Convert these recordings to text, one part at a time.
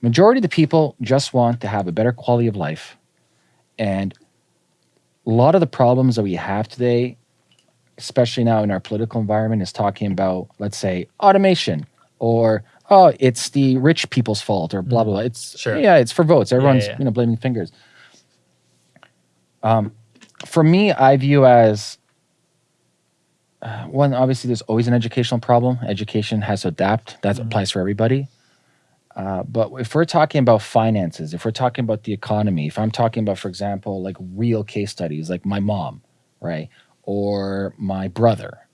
majority of the people just want to have a better quality of life. And a lot of the problems that we have today, especially now in our political environment, is talking about, let's say, automation or oh, it's the rich people's fault or blah blah blah. It's Sure. yeah, it's for votes. Everyone's yeah. you know blaming fingers. Um, for me, I view as uh, one. Obviously, there's always an educational problem. Education has to adapt. That applies for everybody. Uh, but if we're talking about finances, if we're talking about the economy, if I'm talking about, for example, like real case studies, like my mom, right, or my brother,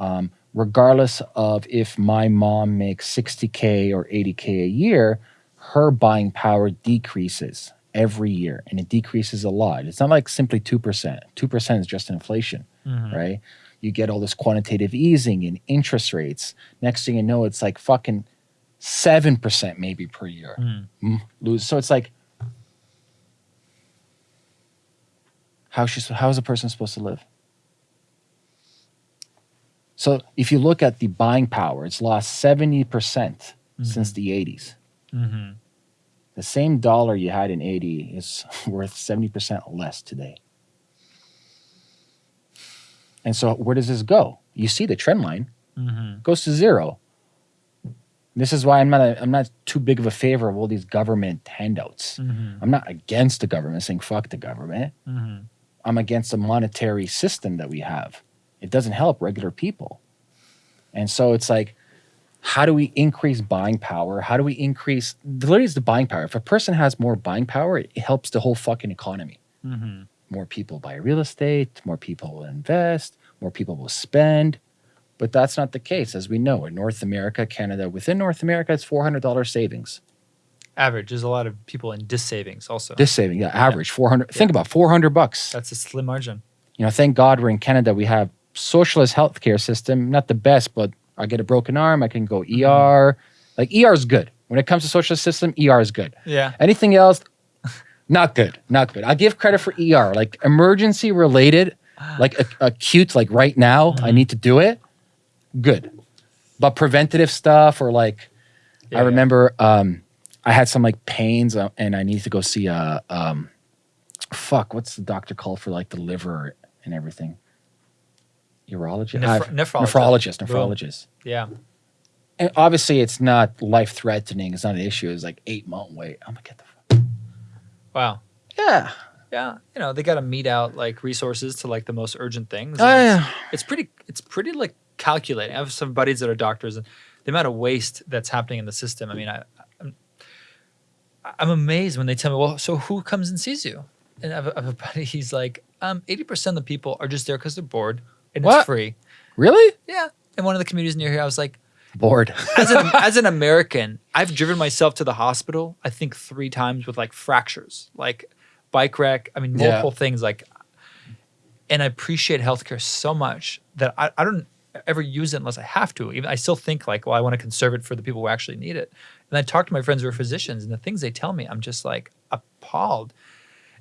um, regardless of if my mom makes 60K or 80K a year, her buying power decreases every year and it decreases a lot. It's not like simply 2%. 2% is just inflation, right? You get all this quantitative easing and interest rates. Next thing you know, it's like fucking 7% maybe per year. Mm, lose. So it's like, how she's, how is a person supposed to live? So if you look at the buying power, it's lost 70% since the 80s. Mm-hmm. The same dollar you had in 80 is worth 70% less today. And so where does this go? You see the trend line Mm-hmm. goes to zero. This is why I'm not a, I'm not too big of a favor of all these government handouts. Mm-hmm. I'm not against the government saying fuck the government. Mm-hmm. I'm against the monetary system that we have. It doesn't help regular people. And so it's like, how do we increase buying power? How do we increase literally is the buying power? If a person has more buying power, it helps the whole fucking economy. Mm-hmm. More people buy real estate, more people will invest, more people will spend. But that's not the case, as we know. In North America, Canada, within North America, it's $400 savings. Average. There's a lot of people in dis savings also. This saving, yeah, average 400. Think about 400 bucks. That's a slim margin. you know, thank God we're in Canada. We have socialist healthcare system, not the best, but I get a broken arm, I can go ER. Like ER is good. When it comes to socialist system, ER is good. Yeah. Anything else, not good, not good. I give credit for ER, like emergency related, like acute, like right now, I need to do it. Good, but preventative stuff or like, Yeah, I yeah. remember um, I had some like pains uh, and I needed to go see a um, fuck. What's the doctor called for like the liver and everything? Urologist, Nephro- Uh, nephrologist. nephrologist, Boom. Yeah. And obviously, it's not life threatening. It's not an issue. It's like eight month wait. I'm gonna get the fuck. Wow. Yeah. Yeah. You know, they got to meet out like resources to like the most urgent things. Oh, yeah. It's pretty, it's pretty like calculating. I have some buddies that are doctors and the amount of waste that's happening in the system. I mean, I, I'm, I'm amazed when they tell me, well, so who comes and sees you? And I have a, I have a buddy, he's like, um, 80% of the people are just there because they're bored and What? it's free. Really? Yeah. And one of the communities near here, I was like, Bored. as an, as an American, I've driven myself to the hospital, I think three times with like fractures, like bike wreck. I mean, Yeah. multiple things. Like, and I appreciate healthcare so much that I, I don't ever use it unless I have to. Even I still think like, well, I want to conserve it for the people who actually need it. And I talk to my friends who are physicians, and the things they tell me, I'm just like appalled.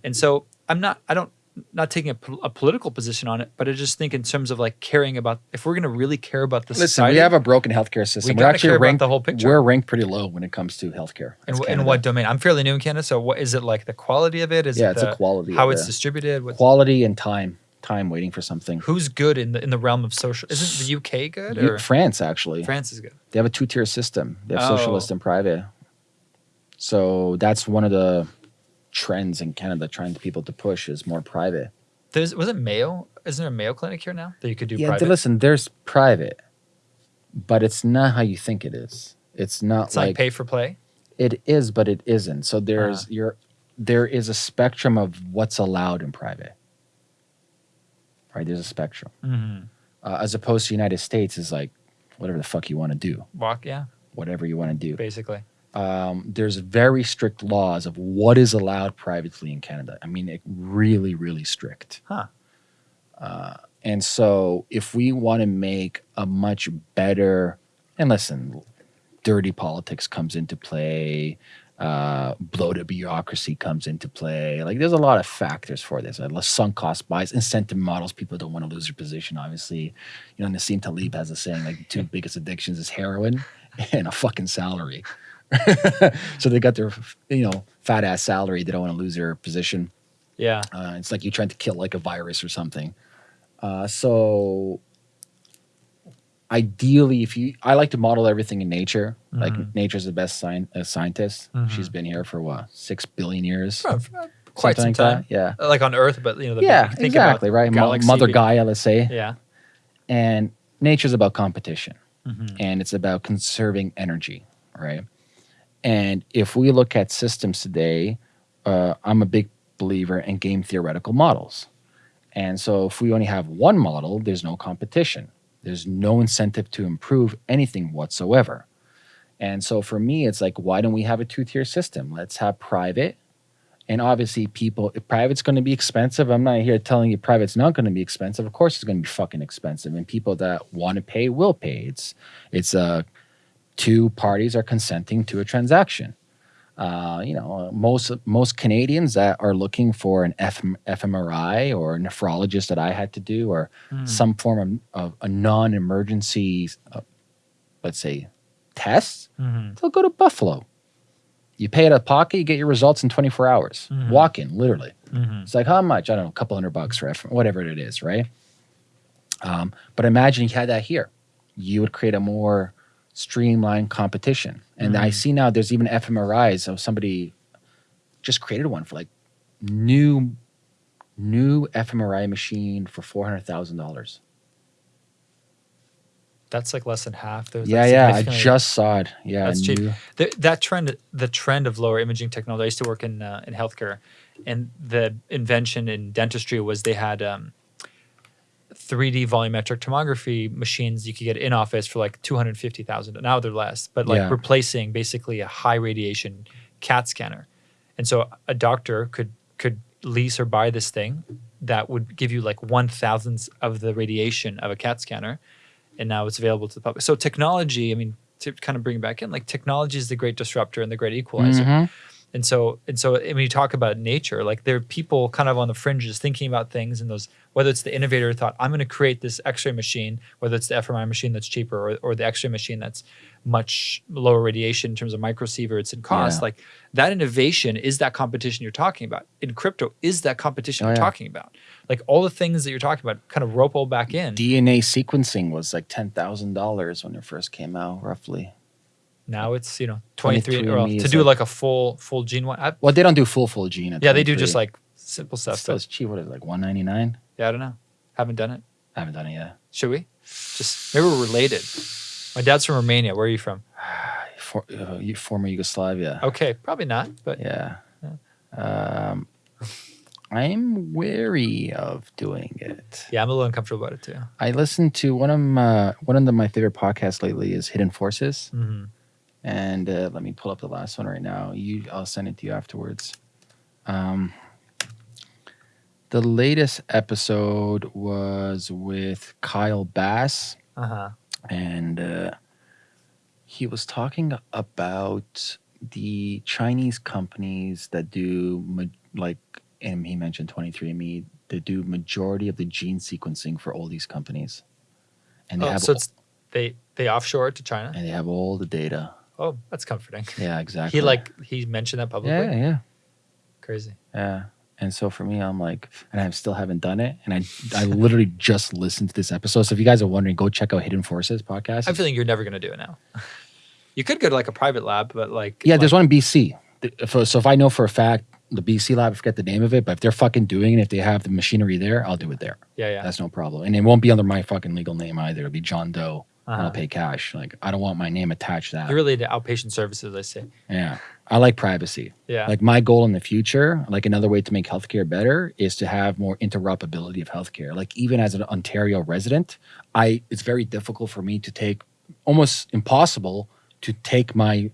And so I'm not, I don't, not taking a, a political position on it, but I just think in terms of like caring about, if we're going to really care about the Listen, society, we have a broken healthcare system. we're actually care about ranked the whole picture. We're ranked pretty low when it comes to healthcare. In, in what domain? I'm fairly new in Canada, so what is it like? The quality of it? Is Yeah, it it's a the- quality How it's distributed? Quality and time. Time waiting for something. who's good in the in the realm of social? Isn't the UK good or France actually. France is good? They have a two tier system. They have Oh. socialist and private. So that's one of the trends in Canada trying to people to push is more private. There's was it Mayo? Isn't there a Mayo clinic here now that you could do yeah, private? listen, there's private, but it's not how you think it is. It's not it's like, like pay for play. it is, but it isn't. So there's Uh-huh. your there is a spectrum of what's allowed in private. Right, there's a spectrum. Mm-hmm. Uh, as opposed to United States is like whatever the fuck you want to do, Walk, yeah, whatever you want to do. basically. um, there's very strict laws of what is allowed privately in Canada. I mean, it really, really strict. Huh. Uh, and so, if we want to make a much better, and listen, dirty politics comes into play, uh, bloated bureaucracy comes into play. Like, there's a lot of factors for this. Uh, sunk cost buys, incentive models. People don't want to lose their position. Obviously, you know, Nassim Taleb has a saying like, the two biggest addictions is heroin and a fucking salary. so they got their you know fat ass salary. They don't want to lose their position. Yeah. Uh, it's like you're trying to kill like a virus or something. Uh, so ideally, if you, I like to model everything in nature. Like Mhm. nature's the best sci- uh, scientist. Mhm. She's been here for what six billion years, For- for quite some like time. that. Yeah, Like on Earth, but you know, the yeah, if you think about exactly. Right, galaxy Mother Gaia, let's say, Yeah. and nature's about competition. Mhm. and it's about conserving energy, right? And if we look at systems today, uh, I'm a big believer in game theoretical models. And so if we only have one model, there's no competition. There's no incentive to improve anything whatsoever. And so for me, it's like, why don't we have a two tier system? Let's have private. And obviously, people, private's going to be expensive. I'm not here telling you private's not going to be expensive. Of course, it's going to be fucking expensive. And people that want to pay will pay. It's, it's uh, two parties are consenting to a transaction. Uh, you know, most most Canadians that are looking for an F, fMRI or a nephrologist that I had to do, or Mm. some form of, of a non-emergency, uh, let's say, test, Mhm. they'll go to Buffalo. You pay it out of pocket, you get your results in 24 hours. Mhm. Walk in, literally. Mhm. It's like how much? I don't know, a couple hundred bucks for F, whatever it is, right? Um, but imagine you had that here. You would create a more streamlined competition. And I Mhm. see now there's even fMRIs of somebody just created one for like new new fMRI machine for four hundred thousand dollars. That's like less than half. There's Yeah, yeah. I just saw it. Yeah, That's cheap. the, that trend the trend of lower imaging technology i used to work in uh, in healthcare and the invention in dentistry was they had um, 3d volumetric tomography machines you could get in office for like 250000 now they're less but like Yeah. replacing basically a high radiation cat scanner and so a doctor could could lease or buy this thing that would give you like one thousandth of the radiation of a cat scanner and now it's available to the public. So technology, I mean, to kind of bring it back in, like technology is the great disruptor and the great equalizer. Mhm. And so and so when you talk about nature, like there are people kind of on the fringes thinking about things and those whether it's the innovator thought, I'm gonna create this X-ray machine, whether it's the fMRI machine that's cheaper or, or the X-ray machine that's much lower radiation in terms of microsieverts and cost, Yeah. like that innovation is that competition you're talking about. In crypto, is that competition Oh, you're yeah. talking about. Like all the things that you're talking about kind of rope all back in. DNA sequencing was like ten thousand dollars when it first came out, roughly. Now it's you know 23, 23andMe well, to do like- like, a full full gene one. I, Well, they don't do full full gene. at yeah, they do just like simple stuff. But it's cheap. What is it, like one ninety nine? yeah, I don't know. Haven't done it. I haven't done it yet. Should we? Just maybe we're related. My dad's from Romania. Where are you from? For, uh, you- former Yugoslavia. Okay, probably not. But Yeah. Um, I'm wary of doing it. yeah, I'm a little uncomfortable about it too. I listened to one of my one of the, my favorite podcasts lately is Hidden Forces, hmm and uh, let me pull up the last one right now. You, I'll send it to you afterwards. Um, the latest episode was with Kyle Bass. Uh huh. and uh, he was talking about the Chinese companies that do like, and he mentioned 23andMe. They do majority of the gene sequencing for all these companies, and they Oh, have so it's they they offshore to China. and they have all the data. Oh, that's comforting. Yeah, exactly. He like he mentioned that publicly. yeah, yeah, Crazy. yeah. And so for me, I'm like, and I still haven't done it. And I, I literally just listened to this episode. So if you guys are wondering, go check out Hidden Forces podcast. I'm feeling you're never gonna do it now. you could go to like a private lab, but like Yeah, there's one in BC. So if I know for a fact the BC lab, I forget the name of it, but if they're fucking doing it, if they have the machinery there, I'll do it there. Yeah, yeah. That's no problem. And it won't be under my fucking legal name either. It'll be John Doe. And Uh-huh. I'll pay cash. Like I don't want my name attached to that. You're really into outpatient services, I say. yeah. I like privacy. Yeah. Like my goal in the future, like another way to make healthcare better is to have more interoperability of healthcare. Like even as an Ontario resident, I it's very difficult for me to take almost impossible to take my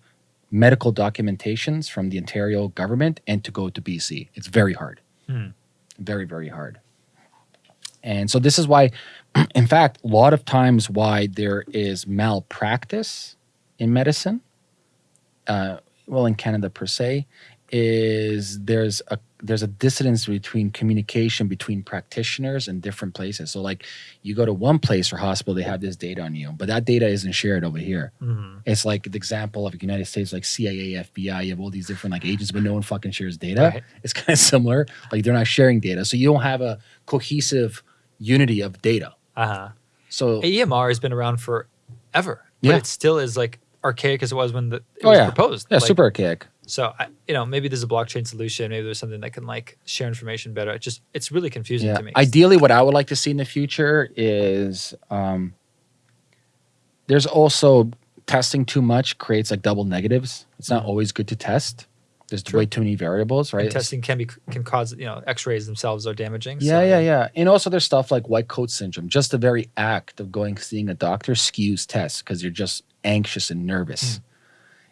medical documentations from the Ontario government and to go to BC. It's very hard. Hmm. Very, very hard. And so this is why, in fact, a lot of times why there is malpractice in medicine, uh, well, in Canada per se, is there's a there's a dissonance between communication between practitioners in different places. So like you go to one place or hospital, they have this data on you, but that data isn't shared over here. Mhm. It's like the example of the United States, like CIA, FBI, you have all these different like agents, but no one fucking shares data. Right. It's kind of similar. Like they're not sharing data. So you don't have a cohesive unity of data. Uh-huh. So EMR has been around forever. But Yeah. it still is like archaic as it was when the, it Oh, was yeah. proposed. yeah, Like, super archaic. So I, you know, maybe there's a blockchain solution. Maybe there's something that can like share information better. It just it's really confusing Yeah. to me. Ideally, what I would like to see in the future is um, there's also testing too much creates like double negatives. It's not Mhm. always good to test. There's True. way too many variables, right? And testing can be can cause you know X-rays themselves are damaging. Yeah, so, yeah, yeah. And also there's stuff like white coat syndrome. Just the very act of going seeing a doctor skews tests because you're just anxious and nervous.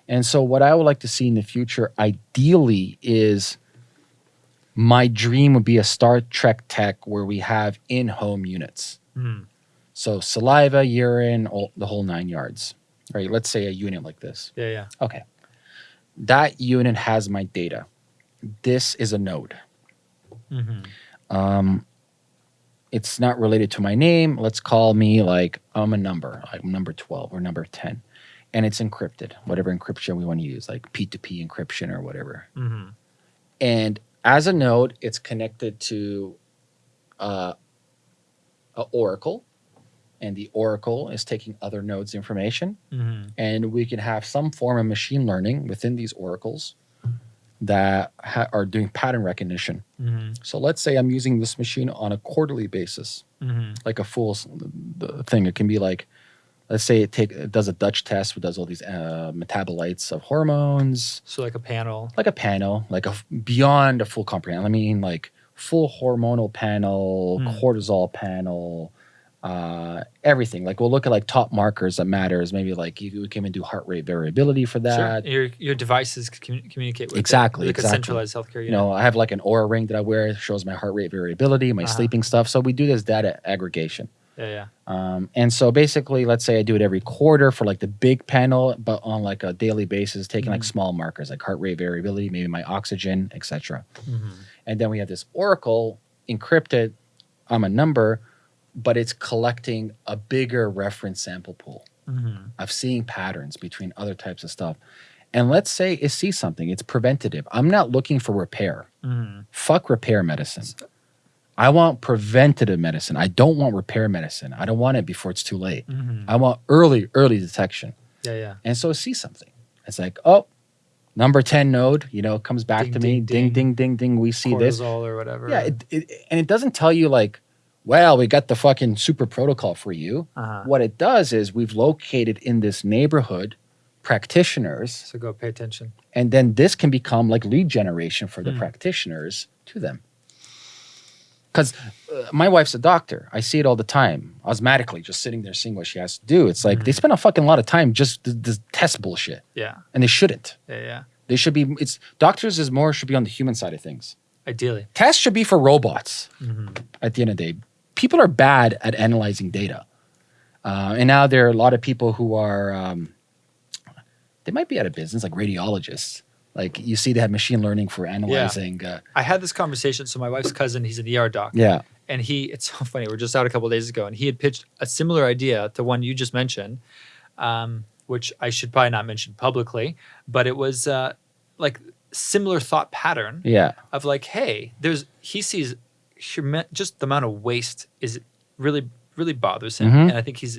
And so what I would like to see in the future, ideally, is my dream would be a Star Trek tech where we have in-home units. Mhm. So saliva, urine, all, the whole nine yards. Right? Let's say a unit like this. Yeah, yeah. Okay. That unit has my data. This is a node. hmm Um, it's not related to my name. Let's call me like I'm a number, like number 12 or number 10. And it's encrypted, whatever encryption we want to use, like P2P encryption or whatever. hmm And as a node, it's connected to uh, a Oracle. And the Oracle is taking other nodes' information. hmm And we can have some form of machine learning within these oracles that ha- are doing pattern recognition. hmm So let's say I'm using this machine on a quarterly basis, hmm like a full thing. It can be like, let's say it take it does a Dutch test, it does all these uh, metabolites of hormones, So like a panel. like a panel, like a beyond a full comprehend. I mean, like full hormonal panel, Hmm. cortisol panel, uh, everything. Like we'll look at like top markers that matters. Maybe like you we can even do heart rate variability for that. Sure. Your your devices commu- communicate with it, Exactly, like exactly. centralized healthcare unit. You know, I have like an Oura ring that I wear. It shows my heart rate variability, my Uh-huh. sleeping stuff. So we do this data aggregation. Yeah, yeah. Um, and so basically, let's say I do it every quarter for like the big panel, but on like a daily basis, taking like Mhm. small markers like heart rate variability, maybe my oxygen, etc. hmm And then we have this oracle encrypted. I'm a number, but it's collecting a bigger reference sample pool hmm of seeing patterns between other types of stuff. And let's say it sees something, it's preventative. I'm not looking for repair. hmm Fuck repair medicine. I want preventative medicine. I don't want repair medicine. I don't want it before it's too late. hmm I want early, early detection. Yeah, yeah. And so it sees something. It's like, oh, number 10 node, you know, comes back Ding, to me. ding, Ding, ding. ding, ding, ding. We see this. Or whatever. Yeah. It, it, and it doesn't tell you, like, well, we got the fucking super protocol for you. uh-huh. What it does is we've located in this neighborhood practitioners, So go pay attention. and then this can become like lead generation for the Hmm. practitioners to them. Because uh, my wife's a doctor. I see it all the time, osmatically, just sitting there seeing what she has to do. It's like they Mhm. spend a fucking lot of time just th- this test bullshit, Yeah, and they shouldn't. yeah, yeah. They should be. It's doctors is more should be on the human side of things. Ideally. Tests should be for robots. hmm At the end of the day, people are bad at analyzing data, uh, and now there are a lot of people who are. Um, they might be out of business, like radiologists. Like you see, they have machine learning for analyzing. Uh, I had this conversation. So my wife's cousin, he's an ER doc. yeah, and he it's so funny we're just out a couple days ago and he had pitched a similar idea to one you just mentioned um, which i should probably not mention publicly but it was uh, like similar thought pattern yeah, of like hey there's he sees just the amount of waste is really really bothers him. Mhm. and i think he's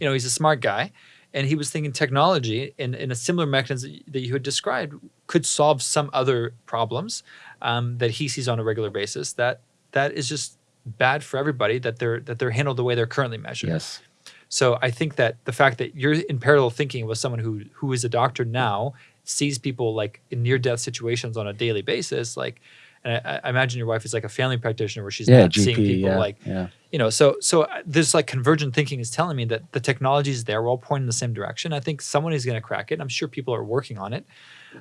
you know he's a smart guy. And he was thinking technology in, in a similar mechanism that you had described could solve some other problems um, that he sees on a regular basis that that is just bad for everybody that they're that they're handled the way they're currently measured. Yes, so I think that the fact that you're in parallel thinking with someone who who is a doctor now sees people like in near death situations on a daily basis, like, and I, I imagine your wife is like a family practitioner where she's yeah, not seeing people yeah, like yeah, you know. So so uh, this like convergent thinking is telling me that the technology is there. We're all pointing in the same direction. I think someone is going to crack it. I'm sure people are working on it.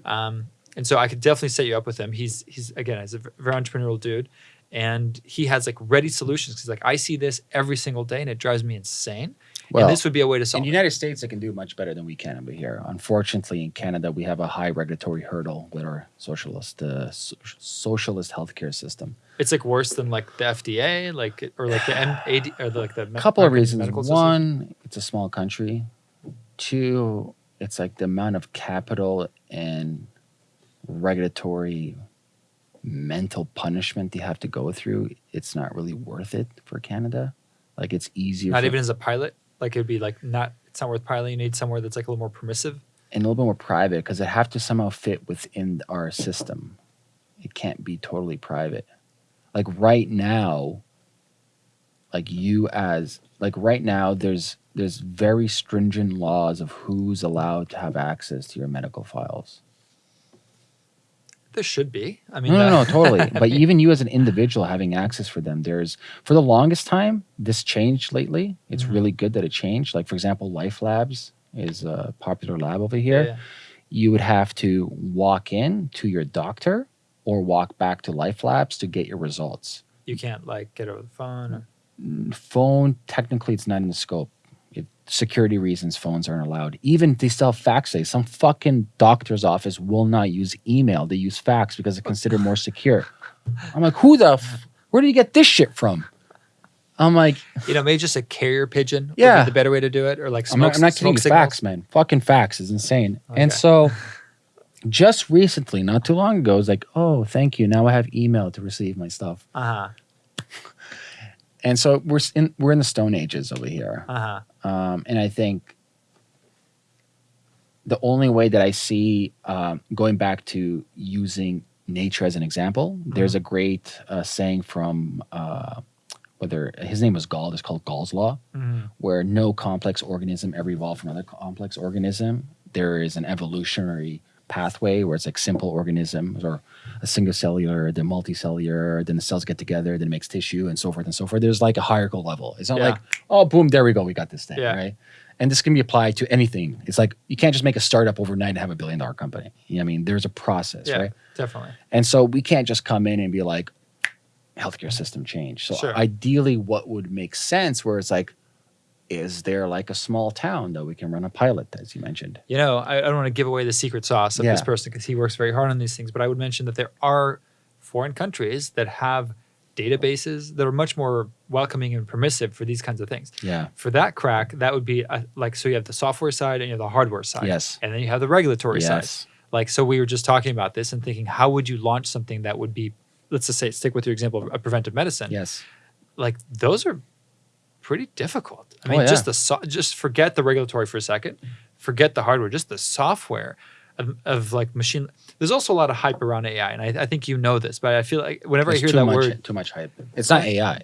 Um, and so I could definitely set you up with him. He's he's again he's a very entrepreneurial dude, and he has like ready solutions. He's like I see this every single day, and it drives me insane. Well, and this would be a way to In solve. the it. United States, they can do much better than we can over here. Unfortunately, in Canada, we have a high regulatory hurdle with our socialist uh, so- socialist healthcare system. It's like worse than like the FDA, like or like the MAD or the, like the A me- couple of reasons. One, it's a small country. Two, it's like the amount of capital and regulatory mental punishment they have to go through. It's not really worth it for Canada. Like it's easier. not for- even as a pilot. Like it'd be like not. It's not worth piloting. You need somewhere that's like a little more permissive. and a little bit more private because it have to somehow fit within our system. It can't be totally private. Like right now, like you as like right now, there's there's very stringent laws of who's allowed to have access to your medical files. There should be. I mean, No, no, no, totally. But even you as an individual having access for them, there's for the longest time, this changed lately. It's Mhm. really good that it changed. Like for example, Life Labs is a popular lab over here. yeah. you would have to walk in to your doctor or walk back to Life Labs to get your results. You can't like get over the phone. Or, Phone, technically, it's not in the scope. It, security reasons, phones aren't allowed. Even they still have fax days. Some fucking doctor's office will not use email. They use fax because it's considered more secure. I'm like, who the? Where do you get this shit from? I'm like, you know, maybe just a carrier pigeon. would be Yeah. the better way to do it, or like I'm not, I'm not kidding. smoke signals. Fax, man. Fucking fax is insane. And so, just recently, not too long ago, it was like, oh, thank you. Now I have email to receive my stuff. Uh huh. And so we're in we're in the Stone Ages over here, Uh huh. um, and I think the only way that I see um, going back to using nature as an example, there's a great uh, saying from uh, whether his name was Gall. It's called Gall's law. hmm where no complex organism ever evolved from another complex organism. There is an evolutionary pathway where it's like simple organisms or a single cellular, then multicellular, then the cells get together, then it makes tissue and so forth and so forth. There's like a hierarchical level. It's not Yeah. like, oh, boom, there we go, we got this thing, Yeah. right? And this can be applied to anything. It's like you can't just make a startup overnight and have a billion dollar company. You know what I mean? There's a process, Yeah, right? definitely. And so we can't just come in and be like, healthcare system change. So Sure. ideally, what would make sense where it's like, is there like a small town that we can run a pilot, as you mentioned? You know, I, I don't want to give away the secret sauce of this person because he works very hard on these things, but I would mention that there are foreign countries that have databases that are much more welcoming and permissive for these kinds of things. Yeah. For that crack, that would be a, like so you have the software side and you have the hardware side. Yes. And then you have the regulatory side. Yes. Like so we were just talking about this and thinking how would you launch something that would be let's just say stick with your example of a preventive medicine. Yes. Like those are pretty difficult. I Oh, mean yeah. just the so- just forget the regulatory for a second. Forget the hardware, just the software of, of like machine there's also a lot of hype around AI and I, I think you know this, but I feel like whenever There's I hear that much, word too much hype. It's not AI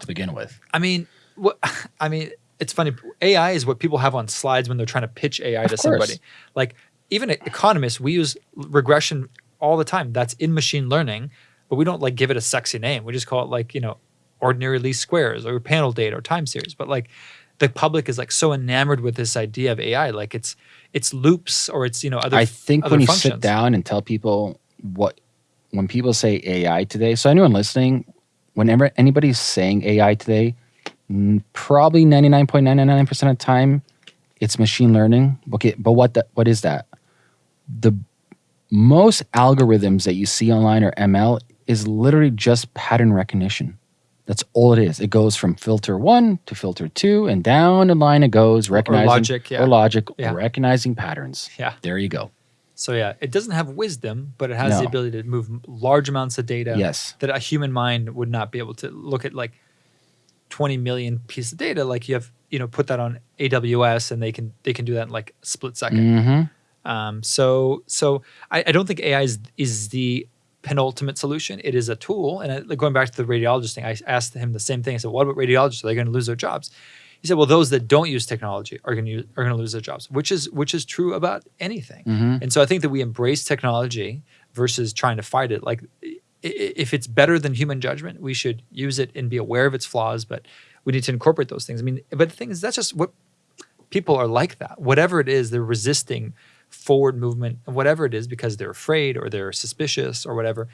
to begin with. I mean, what I mean, it's funny. AI is what people have on slides when they're trying to pitch AI Of to course. somebody. Like even economists, we use regression all the time. That's in machine learning, but we don't like give it a sexy name. We just call it like you know, ordinary least squares or panel data or time series. But like the public is like so enamored with this idea of AI, like it's it's loops or it's you know other. I think other when you sit down and tell people what, when people say AI today, so anyone listening, whenever anybody's saying AI today, probably 99.999% of the time, it's machine learning. Okay, but what the, what is that? The most algorithms that you see online or ML is literally just pattern recognition. That's all it is. It goes from filter one to filter two, and down the line it goes, recognizing logic, yeah. or logic, Yeah. recognizing patterns. Yeah. There you go. So yeah, it doesn't have wisdom, but it has the ability to move large amounts of data. Yes. that a human mind would not be able to look at like 20 million pieces of data like you have you know put that on aws and they can they can do that in like a split 2nd Mm-hmm. um, so so I, I don't think ai is, is the penultimate solution it is a tool and going back to the radiologist thing i asked him the same thing i said what about radiologists are they going to lose their jobs he said well those that don't use technology are going to are going to lose their jobs which is which is true about anything Mm-hmm. and so I think that we embrace technology versus trying to fight it. Like, if it's better than human judgment, we should use it and be aware of its flaws. But we need to incorporate those things. I mean, but the thing is, that's just what people are like. That whatever it is, they're resisting forward movement, whatever it is, because they're afraid or they're suspicious or whatever.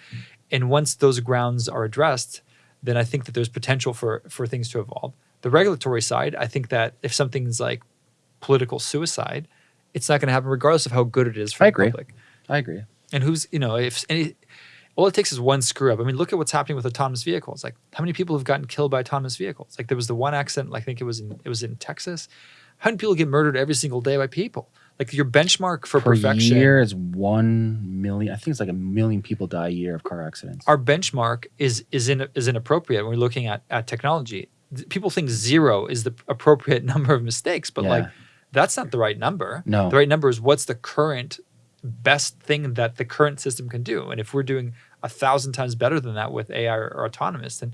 And once those grounds are addressed, then I think that there's potential for for things to evolve. The regulatory side, I think that if something's like political suicide, it's not going to happen regardless of how good it is for I the agree. public. I agree. And who's you know if any, all it takes is one screw up. I mean, look at what's happening with autonomous vehicles. Like how many people have gotten killed by autonomous vehicles? Like there was the one accident. I think it was in it was in Texas. How many people get murdered every single day by people? Like your benchmark for Per perfection. year is one million. I think it's like a million people die a year of car accidents. Our benchmark is is in, is inappropriate when we're looking at at technology. People think zero is the appropriate number of mistakes, but like that's not the right number. No. The right number is what's the current best thing that the current system can do. And if we're doing a thousand times better than that with AI or, or autonomous, then